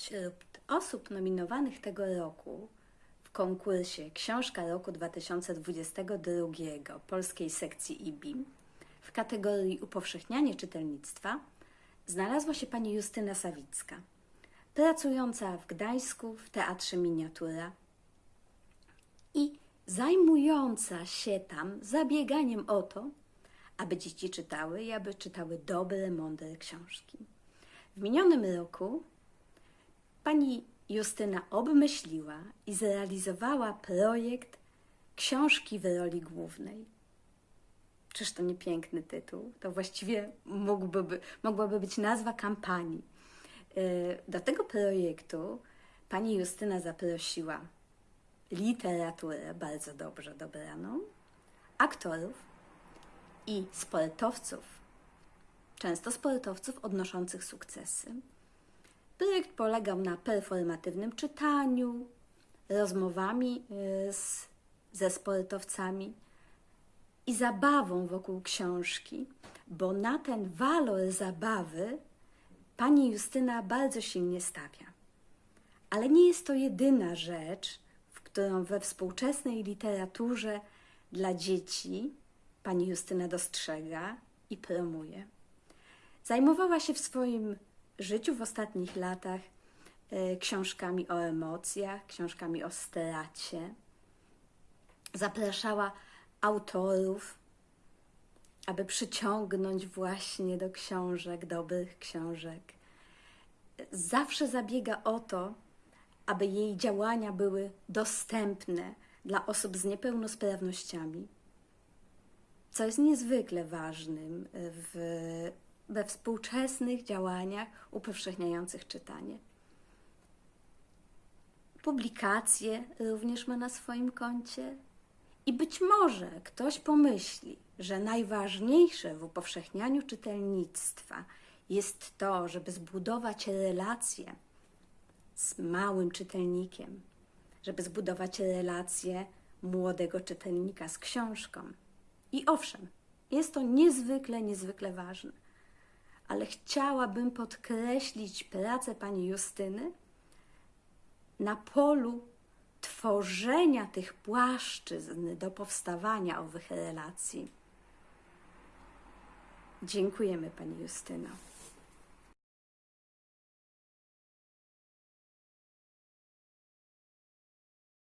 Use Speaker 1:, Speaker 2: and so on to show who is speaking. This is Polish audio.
Speaker 1: Wśród osób nominowanych tego roku w konkursie Książka Roku 2022 polskiej sekcji IBIM w kategorii Upowszechnianie czytelnictwa znalazła się pani Justyna Sawicka, pracująca w Gdańsku w Teatrze Miniatura i zajmująca się tam zabieganiem o to, aby dzieci czytały i aby czytały dobre, mądre książki. W minionym roku pani Justyna obmyśliła i zrealizowała projekt Książki w roli głównej. Czyż to nie piękny tytuł? To właściwie mógłby, mogłaby być nazwa kampanii. Yy, Do tego projektu pani Justyna zaprosiła literaturę bardzo dobrze dobraną, aktorów i sportowców, często sportowców odnoszących sukcesy. Projekt polegał na performatywnym czytaniu, rozmowami y, z, ze sportowcami i zabawą wokół książki, bo na ten walor zabawy pani Justyna bardzo silnie stawia. Ale nie jest to jedyna rzecz, w którą we współczesnej literaturze dla dzieci pani Justyna dostrzega i promuje. Zajmowała się w swoim życiu w ostatnich latach e, książkami o emocjach, książkami o stracie. Zapraszała autorów, aby przyciągnąć właśnie do książek, dobrych książek. Zawsze zabiega o to, aby jej działania były dostępne dla osób z niepełnosprawnościami, co jest niezwykle ważnym w, we współczesnych działaniach upowszechniających czytanie. Publikacje również ma na swoim koncie. I być może ktoś pomyśli, że najważniejsze w upowszechnianiu czytelnictwa jest to, żeby zbudować relacje z małym czytelnikiem, żeby zbudować relacje młodego czytelnika z książką. I owszem, jest to niezwykle, niezwykle ważne, ale chciałabym podkreślić pracę pani Justyny na polu tworzenia tych płaszczyzn do powstawania owych relacji. Dziękujemy pani Justyno.